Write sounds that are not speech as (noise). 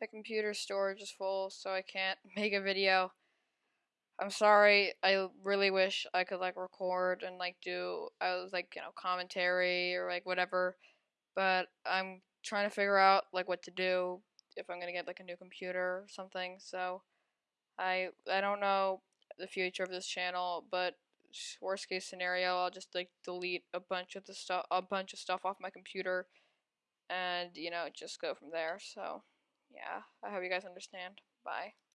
the computer storage is full, so I can't (laughs) make a video. I'm sorry. I really wish I could like record and like do I was like you know commentary or like whatever, but I'm trying to figure out like what to do if I'm gonna get like a new computer or something. So I I don't know the future of this channel, but worst case scenario, I'll just like delete a bunch of the stuff a bunch of stuff off my computer and you know just go from there. So yeah, I hope you guys understand. Bye.